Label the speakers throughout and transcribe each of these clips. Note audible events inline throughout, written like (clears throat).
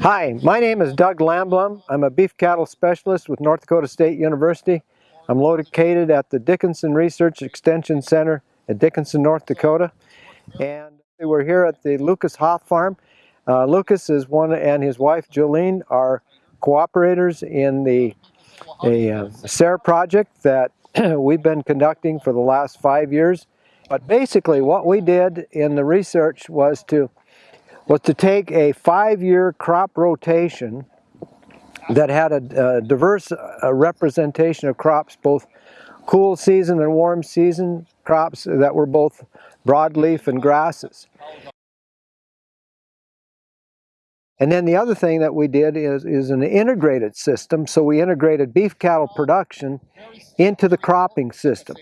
Speaker 1: Hi, my name is Doug Landblom. I'm a beef cattle specialist with North Dakota State University. I'm located at the Dickinson Research Extension Center at Dickinson, North Dakota. And we're here at the Lucas Hoff Farm. Uh, Lucas is one and his wife Jolene are cooperators in the a uh, SARE project that (clears throat) we've been conducting for the last five years. But basically what we did in the research was to was to take a five-year crop rotation that had a, a diverse uh, representation of crops, both cool season and warm season crops that were both broadleaf and grasses. And then the other thing that we did is, is an integrated system. So we integrated beef cattle production into the cropping system.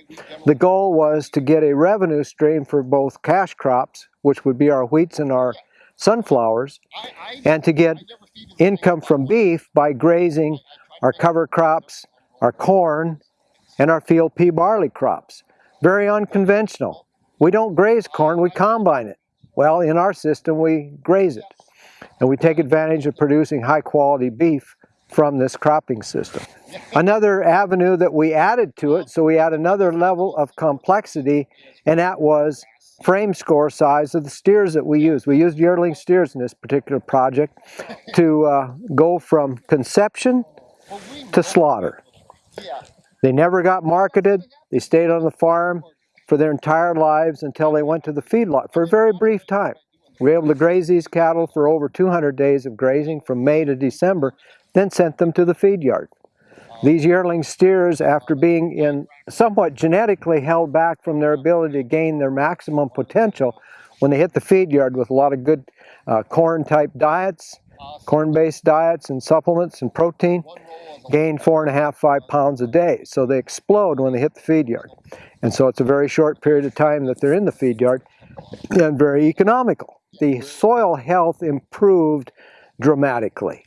Speaker 1: The goal was to get a revenue stream for both cash crops, which would be our wheats and our sunflowers, and to get income from beef by grazing our cover crops, our corn, and our field pea barley crops. Very unconventional. We don't graze corn, we combine it. Well, in our system, we graze it. And we take advantage of producing high quality beef from this cropping system. Another avenue that we added to it, so we add another level of complexity, and that was frame score size of the steers that we use. We used yearling steers in this particular project to uh, go from conception to slaughter. They never got marketed. They stayed on the farm for their entire lives until they went to the feedlot for a very brief time. We were able to graze these cattle for over 200 days of grazing from May to December, then sent them to the feed yard. These yearling steers, after being in somewhat genetically held back from their ability to gain their maximum potential, when they hit the feed yard with a lot of good uh, corn-type diets, corn-based diets and supplements and protein, gain four and a half, five pounds a day. So they explode when they hit the feed yard. And so it's a very short period of time that they're in the feed yard and very economical the soil health improved dramatically.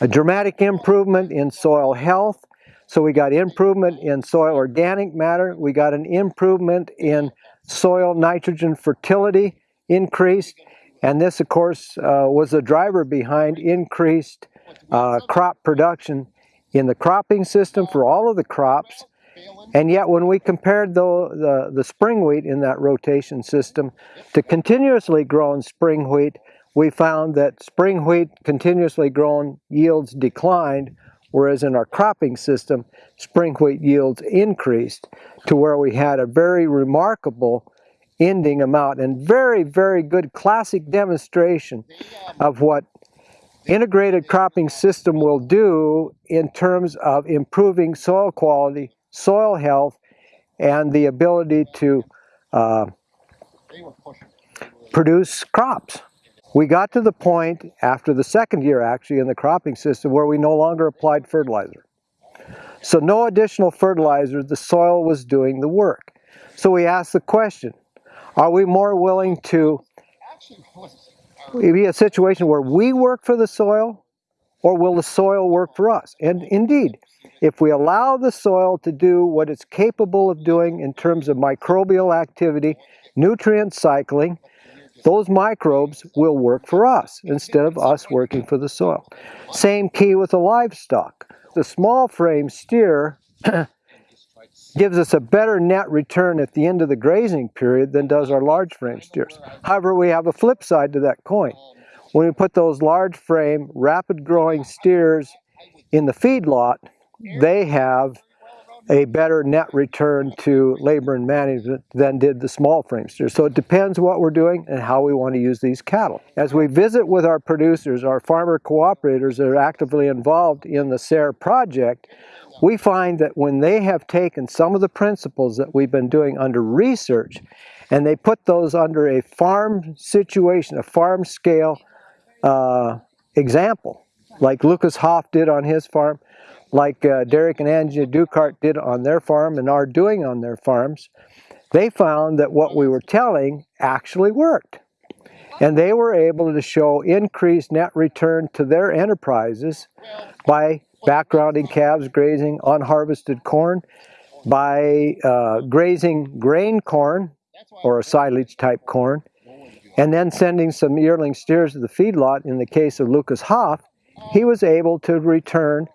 Speaker 1: A dramatic improvement in soil health, so we got improvement in soil organic matter, we got an improvement in soil nitrogen fertility increased, and this of course uh, was the driver behind increased uh, crop production in the cropping system for all of the crops. And yet when we compared the, the, the, spring wheat in that rotation system to continuously grown spring wheat, we found that spring wheat continuously grown yields declined, whereas in our cropping system, spring wheat yields increased to where we had a very remarkable ending amount and very, very good classic demonstration of what integrated cropping system will do in terms of improving soil quality soil health, and the ability to uh, produce crops. We got to the point after the second year actually in the cropping system where we no longer applied fertilizer. So no additional fertilizer, the soil was doing the work. So we asked the question, are we more willing to be a situation where we work for the soil or will the soil work for us? And indeed, if we allow the soil to do what it's capable of doing in terms of microbial activity, nutrient cycling, those microbes will work for us instead of us working for the soil. Same key with the livestock. The small frame steer (clears throat) gives us a better net return at the end of the grazing period than does our large frame steers. However, we have a flip side to that coin. When we put those large frame, rapid growing steers in the feedlot, they have a better net return to labor and management than did the small frame steers. So it depends what we're doing and how we want to use these cattle. As we visit with our producers, our farmer cooperators that are actively involved in the SARE project, we find that when they have taken some of the principles that we've been doing under research and they put those under a farm situation, a farm scale uh, example, like Lucas Hoff did on his farm, like uh, Derek and Angie Dukart did on their farm and are doing on their farms, they found that what we were telling actually worked. And they were able to show increased net return to their enterprises by backgrounding calves grazing unharvested corn, by uh, grazing grain corn or a silage type corn, and then sending some yearling steers to the feedlot in the case of Lucas Hoff, he was able to return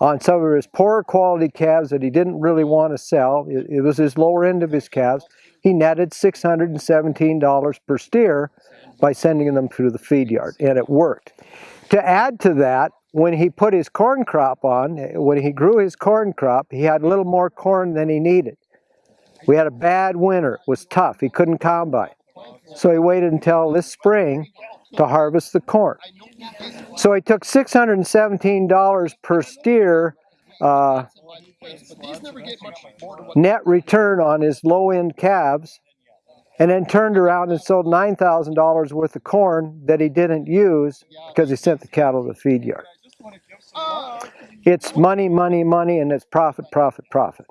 Speaker 1: on some of his poorer quality calves that he didn't really want to sell. It, it was his lower end of his calves. He netted $617 per steer by sending them to the feed yard, and it worked. To add to that, when he put his corn crop on, when he grew his corn crop, he had a little more corn than he needed. We had a bad winter. It was tough. He couldn't combine. So he waited until this spring to harvest the corn. So he took $617 per steer uh, net return on his low-end calves and then turned around and sold $9,000 worth of corn that he didn't use because he sent the cattle to the feed yard. It's money, money, money, and it's profit, profit, profit.